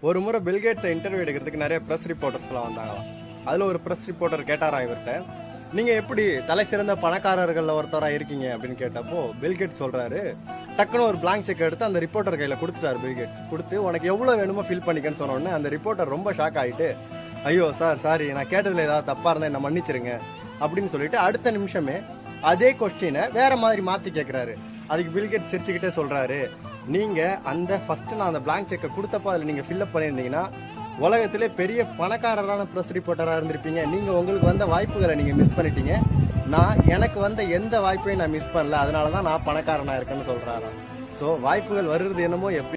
ஒரு முறை பில்கேட்ஸை இன்டர்வியூ எடுக்கிறதுக்கு நிறைய ப்ரெஸ் ரிப்போர்ட்டர்ஸ்லாம் வந்தாங்களாம். அதில் ஒரு ப்ரெஸ் ரிப்போர்ட்டர் கேட்டாரா இவர்கிட்ட நீங்கள் எப்படி தலை சிறந்த பணக்காரர்களில் ஒருத்தராக இருக்கீங்க? அப்படின்னு கேட்டப்போ பில்கேட் சொல்கிறாரு டக்குன்னு ஒரு பிளாங்க் செக் எடுத்து அந்த ரிப்போர்ட்டர் கையில் கொடுத்துட்டாரு பில்கேட்ஸ் கொடுத்து உனக்கு எவ்வளோ வேணுமோ ஃபில் பண்ணிக்கன்னு சொன்னோடனே அந்த ரிப்போர்ட்டர் ரொம்ப ஷாக் ஆயிட்டு ஐயோ சார் சாரி நான் கேட்டதில் ஏதாவது தப்பாக இருந்தால் என்ன மன்னிச்சிருங்க. அப்படின்னு சொல்லிட்டு அடுத்த நிமிஷமே அதே கொஸ்டினை வேற மாதிரி மாத்தி கேட்குறாரு அதுக்கு பில்கேட் சிரிச்சுக்கிட்டே சொல்றாரு. நீங்க அந்த ஃபர்ஸ்ட் நான் அந்த பிளாங்க் செக்கை கொடுத்தப்ப அதில் நீங்க ஃபில்அப் பண்ணியிருந்தீங்கன்னா உலகத்திலே பெரிய பணக்காரரான ப்ரெஸ் ரிப்போர்ட்டராக இருந்திருப்பீங்க. நீங்க உங்களுக்கு வந்த வாய்ப்புகளை நீங்க மிஸ் பண்ணிட்டீங்க. நான் எனக்கு வந்த எந்த வாய்ப்பையும் நான் மிஸ் பண்ணல. அதனால தான் நான் பணக்காரனாக இருக்கேன்னு சொல்றாராம். ஸோ வாய்ப்புகள் வருது என்னமோ எப்படி